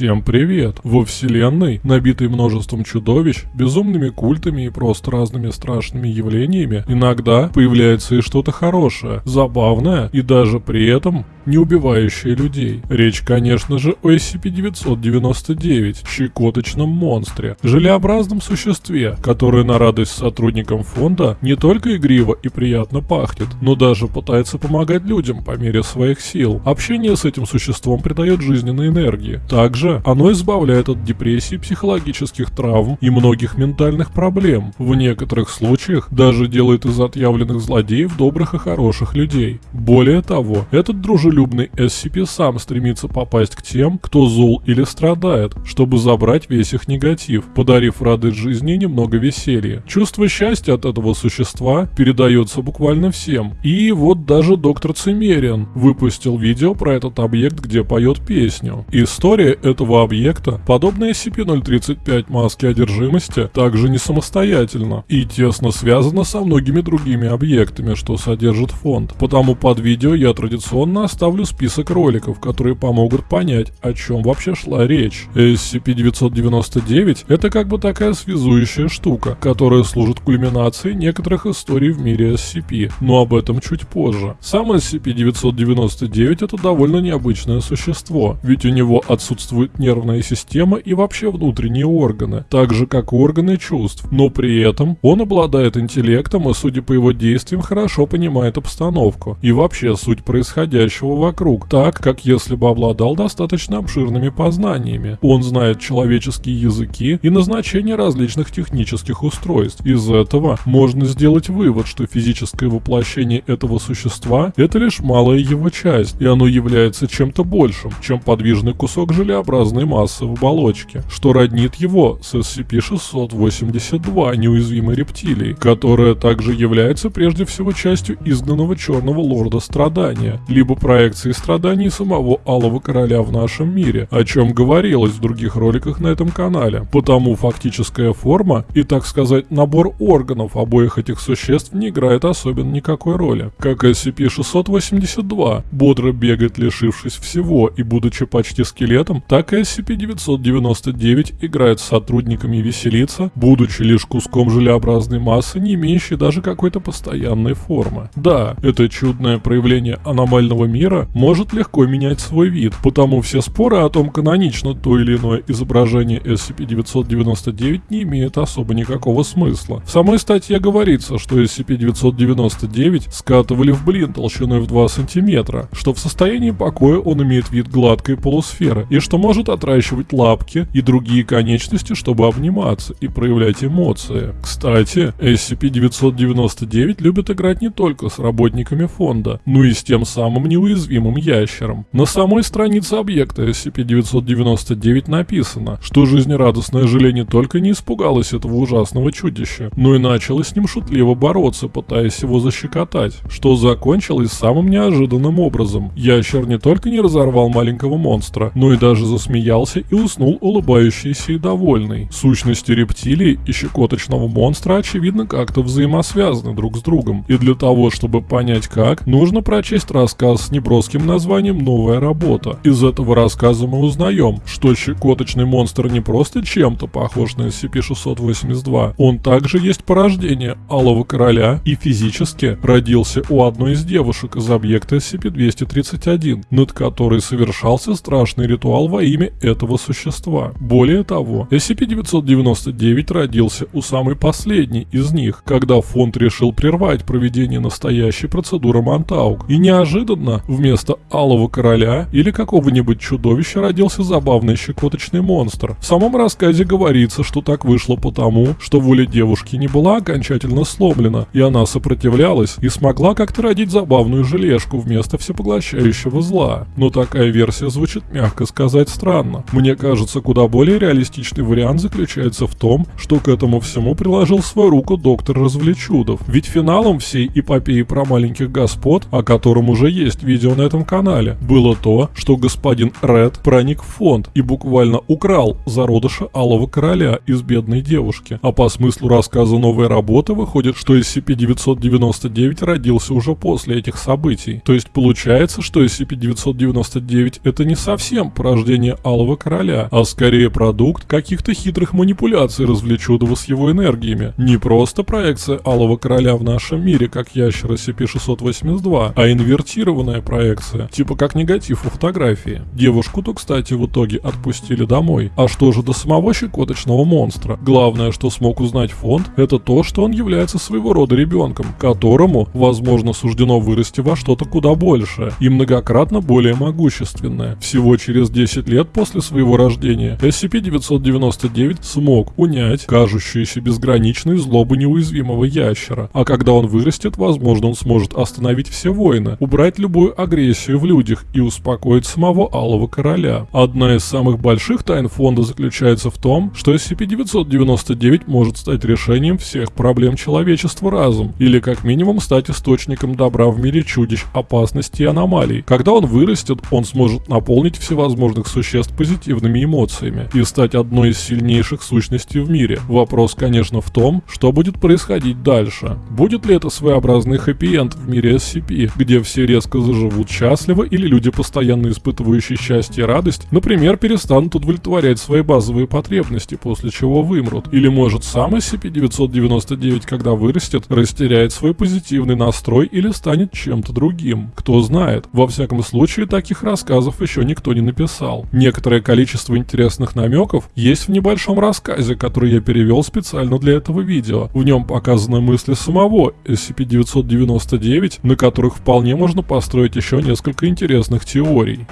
Всем привет! Во вселенной, набитой множеством чудовищ, безумными культами и просто разными страшными явлениями, иногда появляется и что-то хорошее, забавное и даже при этом не убивающее людей. Речь, конечно же, о SCP-999, щекоточном монстре, желеобразном существе, которое на радость сотрудникам фонда не только игриво и приятно пахнет, но даже пытается помогать людям по мере своих сил. Общение с этим существом придает жизненной энергии. Также оно избавляет от депрессии, психологических травм и многих ментальных проблем. В некоторых случаях даже делает из отъявленных злодеев добрых и хороших людей. Более того, этот дружелюбный дружелюбный SCP сам стремится попасть к тем, кто зол или страдает, чтобы забрать весь их негатив, подарив радость жизни немного веселья. Чувство счастья от этого существа передается буквально всем. И вот даже доктор Цимериан выпустил видео про этот объект, где поет песню. История этого объекта, подобная SCP-035 маски одержимости, также не самостоятельна и тесно связана со многими другими объектами, что содержит фонд. Потому под видео я традиционно оставлю оставлю список роликов, которые помогут понять, о чем вообще шла речь. SCP-999 — это как бы такая связующая штука, которая служит кульминацией некоторых историй в мире SCP, но об этом чуть позже. Сам SCP-999 — это довольно необычное существо, ведь у него отсутствует нервная система и вообще внутренние органы, так же как органы чувств, но при этом он обладает интеллектом и, судя по его действиям, хорошо понимает обстановку и вообще суть происходящего вокруг, так, как если бы обладал достаточно обширными познаниями. Он знает человеческие языки и назначение различных технических устройств. Из этого можно сделать вывод, что физическое воплощение этого существа – это лишь малая его часть, и оно является чем-то большим, чем подвижный кусок желеобразной массы в оболочке, что роднит его с SCP-682 неуязвимой рептилией, которая также является прежде всего частью изгнанного черного лорда страдания, либо проект проекции страданий самого Алого Короля в нашем мире, о чем говорилось в других роликах на этом канале. Потому фактическая форма и, так сказать, набор органов обоих этих существ не играет особенно никакой роли. Как SCP-682 бодро бегает, лишившись всего и будучи почти скелетом, так и SCP-999 играет с сотрудниками и веселится, будучи лишь куском желеобразной массы, не имеющей даже какой-то постоянной формы. Да, это чудное проявление аномального мира может легко менять свой вид, потому все споры о том, канонично то или иное изображение SCP-999 не имеют особо никакого смысла. В самой статье говорится, что SCP-999 скатывали в блин толщиной в 2 см, что в состоянии покоя он имеет вид гладкой полусферы, и что может отращивать лапки и другие конечности, чтобы обниматься и проявлять эмоции. Кстати, SCP-999 любит играть не только с работниками фонда, но и с тем самым неуязвимым уязвимым ящером. На самой странице объекта SCP-999 написано, что жизнерадостное желе не только не испугалось этого ужасного чудища, но и начало с ним шутливо бороться, пытаясь его защекотать, что закончилось самым неожиданным образом. Ящер не только не разорвал маленького монстра, но и даже засмеялся и уснул улыбающийся и довольный. Сущности рептилии и щекоточного монстра очевидно как-то взаимосвязаны друг с другом, и для того, чтобы понять как, нужно прочесть рассказ с неброским названием «Новая работа». Из этого рассказа мы узнаем, что щекоточный монстр не просто чем-то похож на SCP-682, он также есть порождение Алого Короля и физически родился у одной из девушек из объекта SCP-231, над которой совершался страшный ритуал во имя этого существа. Более того, SCP-999 родился у самой последней из них, когда фонд решил прервать проведение настоящей процедуры Монтаук, и неожиданно вместо вместо Алого Короля или какого-нибудь чудовища родился забавный щекоточный монстр. В самом рассказе говорится, что так вышло потому, что воля девушки не была окончательно сломлена, и она сопротивлялась и смогла как-то родить забавную желешку вместо всепоглощающего зла. Но такая версия звучит, мягко сказать, странно. Мне кажется, куда более реалистичный вариант заключается в том, что к этому всему приложил свою руку доктор Развлечудов. Ведь финалом всей эпопеи про маленьких господ, о котором уже есть видео видео на этом канале, было то, что господин Ред проник в фонд и буквально украл зародыша Алого Короля из бедной девушки. А по смыслу рассказа новой работы выходит, что SCP-999 родился уже после этих событий. То есть получается, что SCP-999 это не совсем порождение Алого Короля, а скорее продукт каких-то хитрых манипуляций развлечудого с его энергиями. Не просто проекция Алого Короля в нашем мире, как ящер SCP-682, а инвертированная проекция, типа как негатив у фотографии. Девушку-то, кстати, в итоге отпустили домой. А что же до самого щекоточного монстра? Главное, что смог узнать фонд, это то, что он является своего рода ребенком, которому, возможно, суждено вырасти во что-то куда большее и многократно более могущественное. Всего через 10 лет после своего рождения SCP-999 смог унять кажущуюся безграничной злобу неуязвимого ящера, а когда он вырастет, возможно, он сможет остановить все войны, убрать любую агрессию в людях и успокоить самого Алого Короля. Одна из самых больших тайн фонда заключается в том, что SCP-999 может стать решением всех проблем человечества разом, или как минимум стать источником добра в мире чудищ, опасностей и аномалий. Когда он вырастет, он сможет наполнить всевозможных существ позитивными эмоциями и стать одной из сильнейших сущностей в мире. Вопрос, конечно, в том, что будет происходить дальше. Будет ли это своеобразный хэппи-энд в мире SCP, где все резко заживут счастливо или люди, постоянно испытывающие счастье и радость, например, перестанут удовлетворять свои базовые потребности, после чего вымрут. Или может сам SCP-999, когда вырастет, растеряет свой позитивный настрой или станет чем-то другим. Кто знает. Во всяком случае, таких рассказов еще никто не написал. Некоторое количество интересных намеков есть в небольшом рассказе, который я перевел специально для этого видео. В нем показаны мысли самого SCP-999, на которых вполне можно построить еще несколько интересных теорий.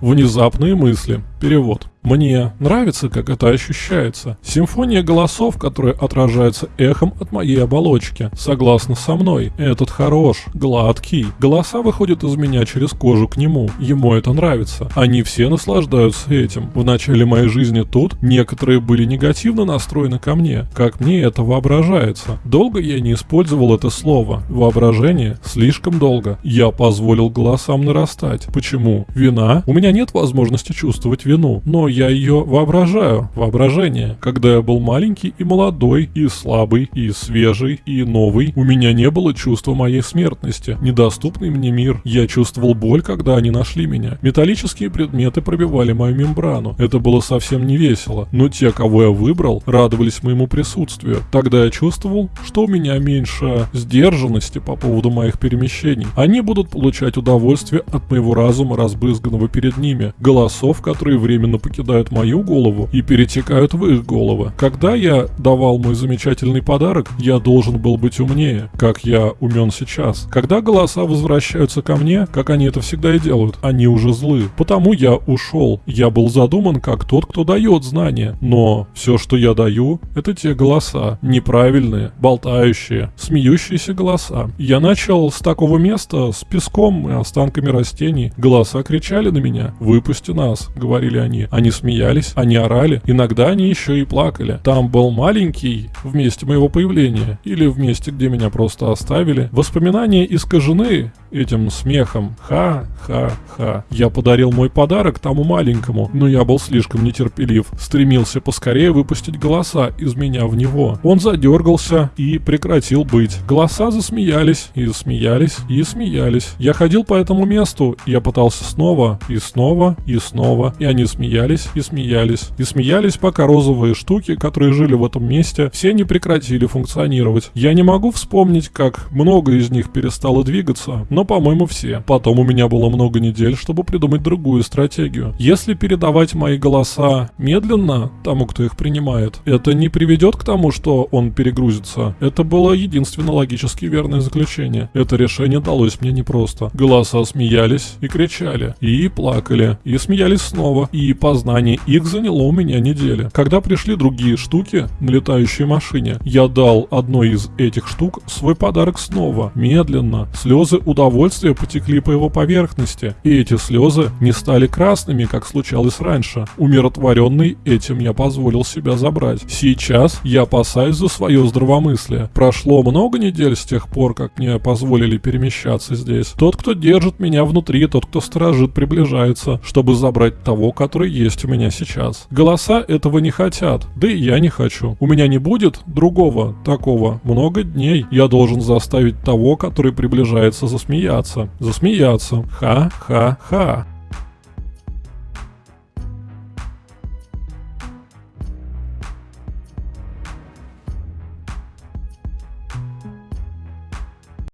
Внезапные мысли. Перевод. Мне нравится, как это ощущается. Симфония голосов, которые отражаются эхом от моей оболочки. Согласно со мной. Этот хорош, гладкий. Голоса выходят из меня через кожу к нему. Ему это нравится. Они все наслаждаются этим. В начале моей жизни тут некоторые были негативно настроены ко мне. Как мне это воображается. Долго я не использовал это слово. Воображение. Слишком долго. Я позволил голосам нарастать. Почему? Вина? У меня нет возможности чувствовать вину. Но я ее воображаю, воображение. Когда я был маленький и молодой, и слабый, и свежий, и новый, у меня не было чувства моей смертности, недоступный мне мир. Я чувствовал боль, когда они нашли меня. Металлические предметы пробивали мою мембрану. Это было совсем не весело, но те, кого я выбрал, радовались моему присутствию. Тогда я чувствовал, что у меня меньше сдержанности по поводу моих перемещений. Они будут получать удовольствие от моего разума, разбрызганного перед ними, голосов, которые временно покидают покидают мою голову и перетекают в их головы. Когда я давал мой замечательный подарок, я должен был быть умнее, как я умен сейчас. Когда голоса возвращаются ко мне, как они это всегда и делают, они уже злы. Потому я ушел. Я был задуман как тот, кто дает знания. Но все, что я даю, это те голоса. Неправильные, болтающие, смеющиеся голоса. Я начал с такого места, с песком и останками растений. Голоса кричали на меня. «Выпусти нас», — говорили они. Они смеялись, они орали, иногда они еще и плакали. Там был маленький в месте моего появления или в месте, где меня просто оставили. Воспоминания искажены этим смехом. Ха-ха-ха. Я подарил мой подарок тому маленькому, но я был слишком нетерпелив. Стремился поскорее выпустить голоса из меня в него. Он задергался и прекратил быть. Голоса засмеялись и смеялись и смеялись. Я ходил по этому месту, я пытался снова и снова и снова, и они смеялись и смеялись. И смеялись, пока розовые штуки, которые жили в этом месте, все не прекратили функционировать. Я не могу вспомнить, как много из них перестало двигаться, но по-моему, все. Потом у меня было много недель, чтобы придумать другую стратегию. Если передавать мои голоса медленно тому, кто их принимает, это не приведет к тому, что он перегрузится. Это было единственно логически верное заключение. Это решение далось мне непросто. Голоса смеялись и кричали, и плакали, и смеялись снова, и познали Осознание их заняло у меня недели. Когда пришли другие штуки на летающей машине, я дал одной из этих штук свой подарок снова. Медленно. Слезы удовольствия потекли по его поверхности. И эти слезы не стали красными, как случалось раньше. Умиротворенный этим я позволил себя забрать. Сейчас я опасаюсь за свое здравомыслие. Прошло много недель с тех пор, как мне позволили перемещаться здесь. Тот, кто держит меня внутри, тот, кто сторожит, приближается, чтобы забрать того, который есть у меня сейчас. Голоса этого не хотят, да и я не хочу. У меня не будет другого такого. Много дней я должен заставить того, который приближается, засмеяться. Засмеяться. Ха-ха-ха.